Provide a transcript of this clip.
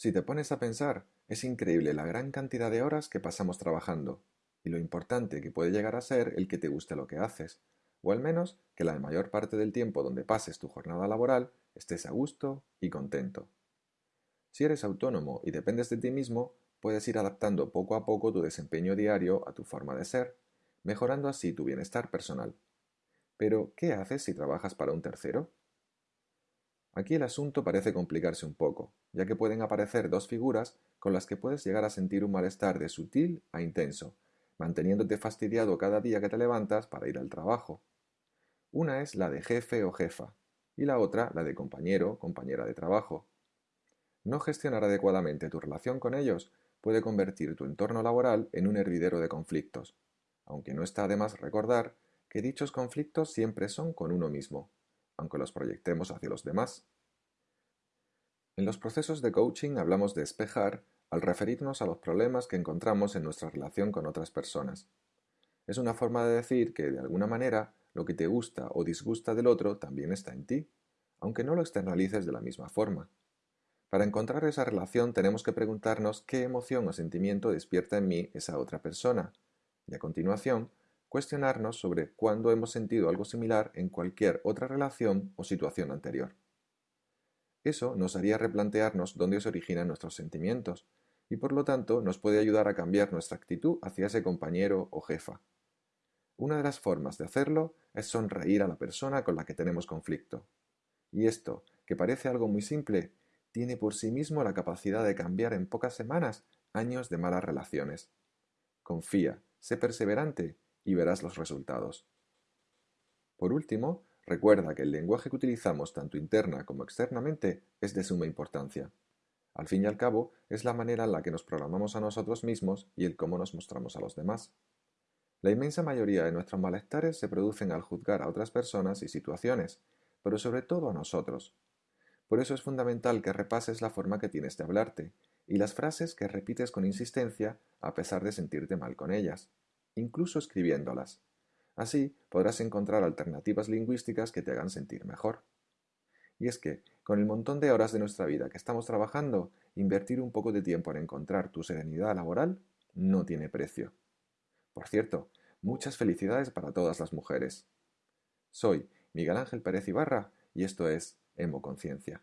Si te pones a pensar, es increíble la gran cantidad de horas que pasamos trabajando, y lo importante que puede llegar a ser el que te guste lo que haces, o al menos que la mayor parte del tiempo donde pases tu jornada laboral estés a gusto y contento. Si eres autónomo y dependes de ti mismo, puedes ir adaptando poco a poco tu desempeño diario a tu forma de ser, mejorando así tu bienestar personal. Pero, ¿qué haces si trabajas para un tercero? Aquí el asunto parece complicarse un poco, ya que pueden aparecer dos figuras con las que puedes llegar a sentir un malestar de sutil a intenso, manteniéndote fastidiado cada día que te levantas para ir al trabajo. Una es la de jefe o jefa, y la otra la de compañero o compañera de trabajo. No gestionar adecuadamente tu relación con ellos puede convertir tu entorno laboral en un hervidero de conflictos, aunque no está de más recordar que dichos conflictos siempre son con uno mismo, aunque los proyectemos hacia los demás. En los procesos de coaching hablamos de espejar al referirnos a los problemas que encontramos en nuestra relación con otras personas. Es una forma de decir que, de alguna manera, lo que te gusta o disgusta del otro también está en ti, aunque no lo externalices de la misma forma. Para encontrar esa relación tenemos que preguntarnos qué emoción o sentimiento despierta en mí esa otra persona, y a continuación cuestionarnos sobre cuándo hemos sentido algo similar en cualquier otra relación o situación anterior. Eso nos haría replantearnos dónde se originan nuestros sentimientos y por lo tanto nos puede ayudar a cambiar nuestra actitud hacia ese compañero o jefa. Una de las formas de hacerlo es sonreír a la persona con la que tenemos conflicto. Y esto, que parece algo muy simple, tiene por sí mismo la capacidad de cambiar en pocas semanas años de malas relaciones. Confía, sé perseverante y verás los resultados. Por último, recuerda que el lenguaje que utilizamos tanto interna como externamente es de suma importancia. Al fin y al cabo, es la manera en la que nos programamos a nosotros mismos y el cómo nos mostramos a los demás. La inmensa mayoría de nuestros malestares se producen al juzgar a otras personas y situaciones, pero sobre todo a nosotros. Por eso es fundamental que repases la forma que tienes de hablarte y las frases que repites con insistencia a pesar de sentirte mal con ellas incluso escribiéndolas. Así podrás encontrar alternativas lingüísticas que te hagan sentir mejor. Y es que, con el montón de horas de nuestra vida que estamos trabajando, invertir un poco de tiempo en encontrar tu serenidad laboral no tiene precio. Por cierto, muchas felicidades para todas las mujeres. Soy Miguel Ángel Pérez Ibarra y esto es Hemo Conciencia.